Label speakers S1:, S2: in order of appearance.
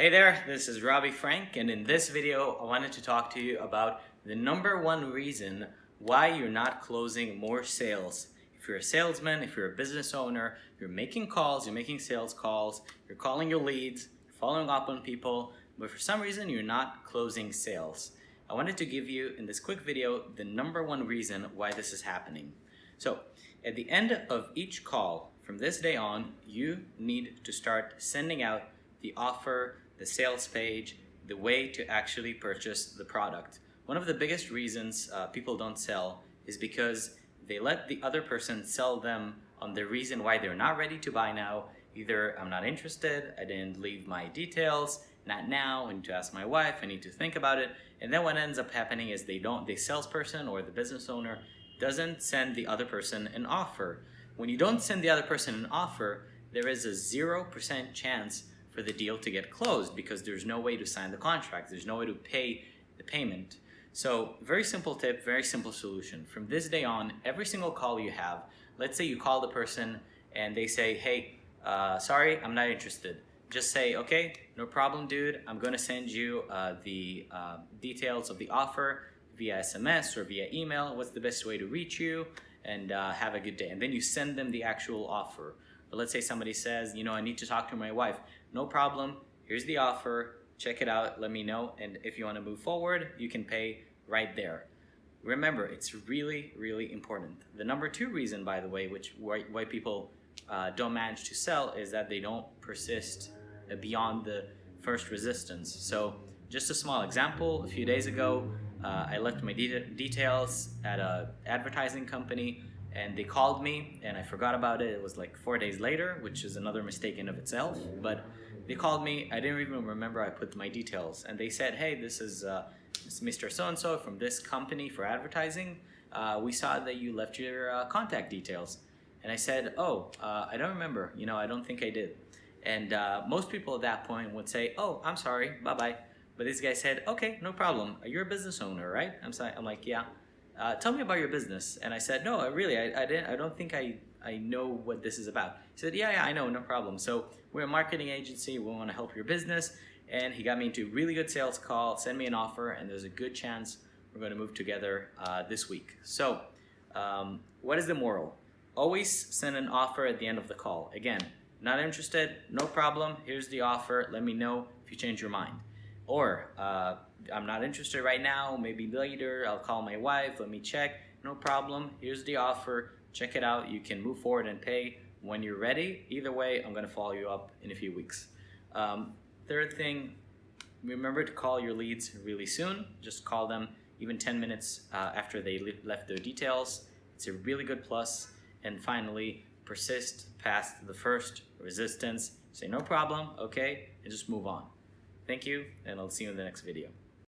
S1: Hey there, this is Robbie Frank and in this video I wanted to talk to you about the number one reason why you're not closing more sales. If you're a salesman, if you're a business owner, you're making calls, you're making sales calls, you're calling your leads, you're following up on people, but for some reason you're not closing sales. I wanted to give you in this quick video the number one reason why this is happening. So at the end of each call from this day on, you need to start sending out the offer, the sales page, the way to actually purchase the product. One of the biggest reasons uh, people don't sell is because they let the other person sell them on the reason why they're not ready to buy now. Either I'm not interested, I didn't leave my details, not now, I need to ask my wife, I need to think about it. And then what ends up happening is they don't, the salesperson or the business owner doesn't send the other person an offer. When you don't send the other person an offer, there is a 0% chance for the deal to get closed because there's no way to sign the contract. There's no way to pay the payment. So very simple tip, very simple solution. From this day on, every single call you have, let's say you call the person and they say, hey, uh, sorry, I'm not interested. Just say, okay, no problem, dude. I'm gonna send you uh, the uh, details of the offer via SMS or via email. What's the best way to reach you? And uh, have a good day. And then you send them the actual offer. But let's say somebody says, you know, I need to talk to my wife. No problem. Here's the offer. Check it out. Let me know. And if you want to move forward, you can pay right there. Remember, it's really, really important. The number two reason, by the way, which why, people uh, don't manage to sell is that they don't persist beyond the first resistance. So just a small example, a few days ago, uh, I left my de details at a advertising company and they called me and I forgot about it. It was like four days later, which is another mistake in of itself. But they called me. I didn't even remember I put my details. And they said, hey, this is, uh, this is Mr. So-and-so from this company for advertising. Uh, we saw that you left your uh, contact details. And I said, oh, uh, I don't remember. You know, I don't think I did. And uh, most people at that point would say, oh, I'm sorry, bye-bye. But this guy said, okay, no problem. You're a business owner, right? I'm, sorry. I'm like, yeah uh, tell me about your business. And I said, no, I really, I, I, didn't, I don't think I, I know what this is about. He said, yeah, yeah, I know, no problem. So we're a marketing agency. We want to help your business. And he got me into a really good sales call, send me an offer, and there's a good chance we're going to move together uh, this week. So um, what is the moral? Always send an offer at the end of the call. Again, not interested, no problem. Here's the offer. Let me know if you change your mind. Or uh, I'm not interested right now, maybe later, I'll call my wife, let me check. No problem, here's the offer, check it out. You can move forward and pay when you're ready. Either way, I'm gonna follow you up in a few weeks. Um, third thing, remember to call your leads really soon. Just call them even 10 minutes uh, after they left their details. It's a really good plus. And finally, persist past the first resistance. Say no problem, okay, and just move on. Thank you, and I'll see you in the next video.